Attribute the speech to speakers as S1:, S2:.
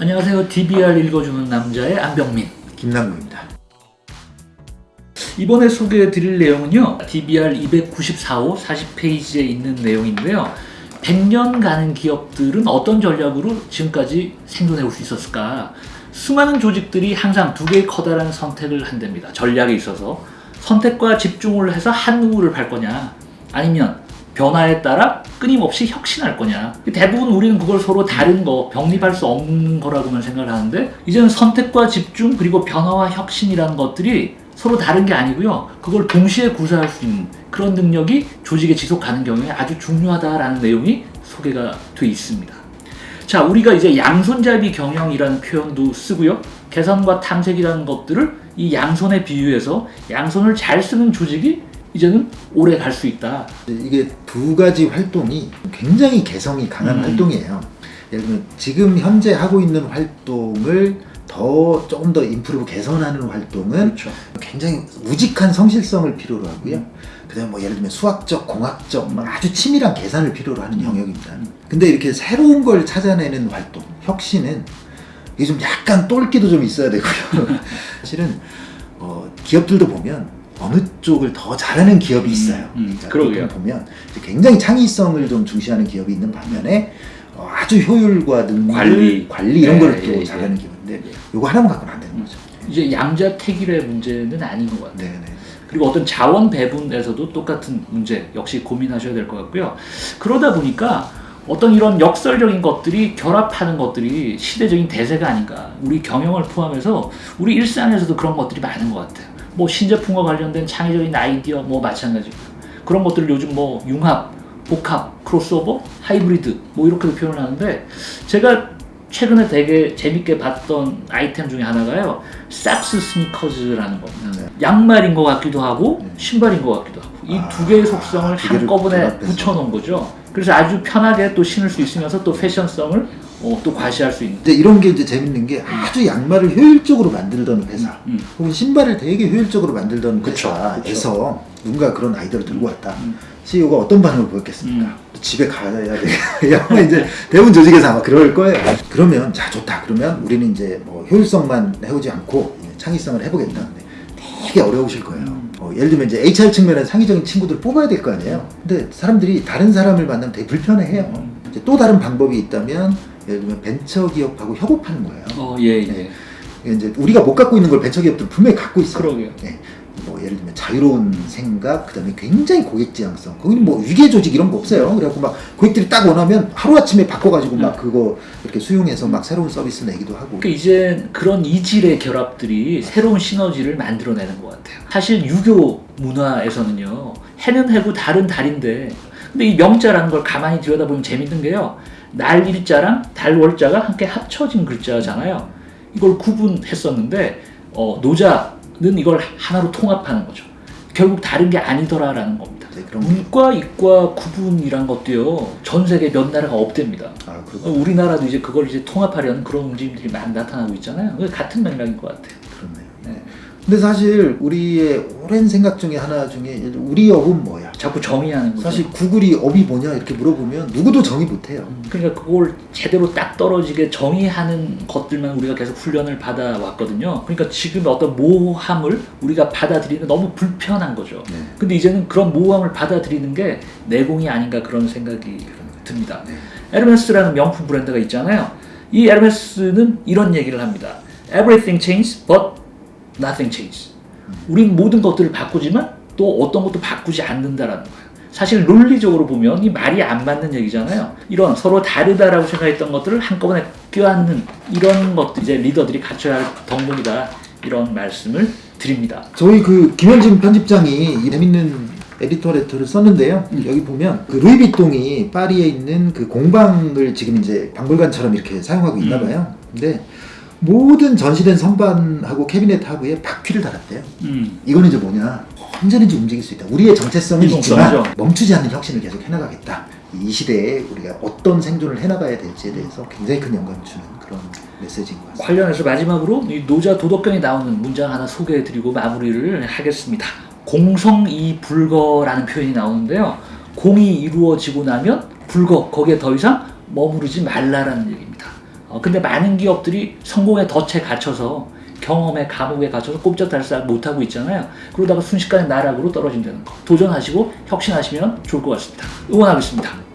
S1: 안녕하세요. DBR 읽어주는 남자의 안병민.
S2: 김남구입니다.
S1: 이번에 소개해 드릴 내용은요. DBR 294호 40페이지에 있는 내용인데요. 100년 가는 기업들은 어떤 전략으로 지금까지 생존해 올 수 있었을까? 수많은 조직들이 항상 두 개의 커다란 선택을 한답니다. 전략에 있어서 선택과 집중을 해서 한 우를 발 거냐 아니면 변화에 따라 끊임없이 혁신할 거냐. 대부분 우리는 그걸 서로 다른 거 병립할 수 없는 거라고만 생각을 하는데 이제는 선택과 집중 그리고 변화와 혁신이라는 것들이 서로 다른 게 아니고요. 그걸 동시에 구사할 수 있는 그런 능력이 조직에 지속 가는 경우에 아주 중요하다라는 내용이 소개가 돼 있습니다. 자 우리가 이제 양손잡이 경영이라는 표현도 쓰고요. 개선과 탐색이라는 것들을 이 양손에 비유해서 양손을 잘 쓰는 조직이 이제는 오래 갈 수 있다.
S2: 이게 두 가지 활동이 굉장히 개성이 강한
S1: 음.
S2: 활동이에요. 예를 들면 지금 현재 하고 있는 활동을 더 조금 더 인프루브 개선하는 활동은
S1: 그렇죠.
S2: 굉장히 우직한 성실성을 필요로 하고요. 그다음 뭐 예를 들면 수학적, 공학적 막 아주 치밀한 계산을 필요로 하는 영역입니다. 근데 이렇게 새로운 걸 찾아내는 활동, 혁신은 이게 좀 약간 똘끼도 좀 있어야 되고요. 사실은 어, 기업들도 보면 어느 쪽을 더 잘하는 기업이 있어요.
S1: 음,
S2: 자,
S1: 그러게요.
S2: 보면 굉장히 창의성을 좀 중시하는 기업이 있는 반면에 어, 아주 효율과 능률,
S1: 관리.
S2: 관리 이런
S1: 예,
S2: 걸또
S1: 예, 예.
S2: 잘하는 기업인데 요거 하나만 갖고는 안 되는 거죠.
S1: 이제 양자택일의 문제는 아닌 것 같아요.
S2: 네, 네.
S1: 그리고 어떤 자원 배분에서도 똑같은 문제 역시 고민하셔야 될 것 같고요. 그러다 보니까 어떤 이런 역설적인 것들이 결합하는 것들이 시대적인 대세가 아닌가. 우리 경영을 포함해서 우리 일상에서도 그런 것들이 많은 것 같아요. 뭐 신제품과 관련된 창의적인 아이디어 뭐 마찬가지고 그런 것들을 요즘 뭐 융합, 복합, 크로스오버, 하이브리드 뭐 이렇게도 표현을 하는데 제가 최근에 되게 재밌게 봤던 아이템 중에 하나가요. 삭스 스니커즈라는 겁니다.
S2: 네.
S1: 양말인 것 같기도 하고
S2: 네.
S1: 신발인 것 같기도 하고 이
S2: 아,
S1: 두 개의 속성을
S2: 두 개를
S1: 한꺼번에. 붙여놓은 거죠. 그래서 아주 편하게 또 신을 수 있으면서 또 패션성을 어, 또 과시할 수 있는.
S2: 근데 이런 게 이제 재밌는 게 아주 양말을 효율적으로 만들던 회사
S1: 음.
S2: 혹은 신발을 되게 효율적으로 만들던
S1: 그쵸,
S2: 회사에서 누군가 그런 아이디어를 들고 왔다.
S1: 음.
S2: CEO가 어떤 반응을 보였겠습니까?
S1: 음.
S2: 집에 가야 돼. 아마 이제 대부분 조직에서 아마 그럴 거예요. 그러면 자 좋다. 그러면 우리는 이제 뭐 효율성만 해오지 않고 창의성을 해보겠다. 되게 어려우실 거예요.
S1: 음.
S2: 어, 예를 들면 이제 HR 측면에 창의적인 친구들을 뽑아야 될 거 아니에요. 근데 사람들이 다른 사람을 만나면 되게 불편해해요.
S1: 음.
S2: 또 다른 방법이 있다면 예를 들면 벤처 기업하고 협업하는 거예요.
S1: 어, 예, 예.
S2: 네. 이제 우리가 못 갖고 있는 걸 벤처 기업들은 분명히 갖고 있어요.
S1: 그러게요.
S2: 네. 뭐 예를 들면 자유로운 생각, 그 다음에 굉장히 고객 지향성. 거기는 뭐 위계 조직 이런 거 없어요. 그래갖고 막 고객들이 딱 원하면 하루 아침에 바꿔가지고 막 그거 이렇게 수용해서 막 새로운 서비스 내기도 하고.
S1: 그러니까 이제 그런 이질의 결합들이 새로운 시너지를 만들어내는 것 같아요. 사실 유교 문화에서는요, 해는 해고 달은 달인데, 근데 이 명자라는 걸 가만히 들여다보면 재밌는 게요, 날 일자랑 달 월자가 함께 합쳐진 글자잖아요. 이걸 구분했었는데, 어, 노자는 이걸 하나로 통합하는 거죠. 결국 다른 게 아니더라라는 겁니다.
S2: 네, 게.
S1: 문과 이과 구분이란 것도요, 전 세계 몇 나라가 없답니다.
S2: 아
S1: 우리나라도 이제 그걸 이제 통합하려는 그런 움직임들이 많이 나타나고 있잖아요. 같은 맥락인 것 같아요.
S2: 근데 사실 우리의 오랜 생각 중에 하나 중에 우리 업은 뭐야?
S1: 자꾸 정의하는 거죠.
S2: 사실 구글이 업이 뭐냐 이렇게 물어보면 누구도 정의 못해요.
S1: 음, 그러니까 그걸 제대로 딱 떨어지게 정의하는 것들만 우리가 계속 훈련을 받아왔거든요. 그러니까 지금 어떤 모호함을 우리가 받아들이는 게 너무 불편한 거죠.
S2: 네.
S1: 근데 이제는 그런 모호함을 받아들이는 게 내공이 아닌가 그런 생각이 듭니다.
S2: 네.
S1: 에르메스라는 명품 브랜드가 있잖아요. 이 에르메스는 이런 얘기를 합니다. Everything changes, but nothing changes. 우린 모든 것들을 바꾸지만 또 어떤 것도 바꾸지 않는다라는 거예요. 사실 논리적으로 보면 이 말이 안 맞는 얘기잖아요. 이런 서로 다르다라고 생각했던 것들을 한꺼번에 껴안는 이런 것들 이제 리더들이 갖춰야 할 덕목이다 이런 말씀을 드립니다.
S2: 저희 그 김현진 편집장이 이 재밌는 에디터 레터를 썼는데요.
S1: 음.
S2: 여기 보면 그 루이비통이 파리에 있는 그 공방을 지금 이제 박물관처럼 이렇게 사용하고 있나
S1: 음.
S2: 봐요. 근데 모든 전시된 선반하고 캐비넷 하부에 바퀴를 달았대요.
S1: 음.
S2: 이거는 이제 뭐냐? 언제든지 움직일 수 있다. 우리의 정체성은. 있지만 멈추지 않는 혁신을 계속 해나가겠다. 이 시대에 우리가 어떤 생존을 해나가야 될지에 대해서 굉장히 큰 영감을 주는 그런 메시지인 것 같습니다.
S1: 관련해서 마지막으로 이 노자 도덕경에 나오는 문장 하나 소개해드리고 마무리를 하겠습니다. 공성이 불거라는 표현이 나오는데요. 공이 이루어지고 나면 불거 거기에 더 이상 머무르지 말라라는 얘기입니다. 어, 근데 많은 기업들이 성공의 덫에 갇혀서 경험의 감옥에 갇혀서 꼼짝달싹 못하고 있잖아요. 그러다가 순식간에 나락으로 떨어진다는 거. 도전하시고 혁신하시면 좋을 것 같습니다. 응원하겠습니다.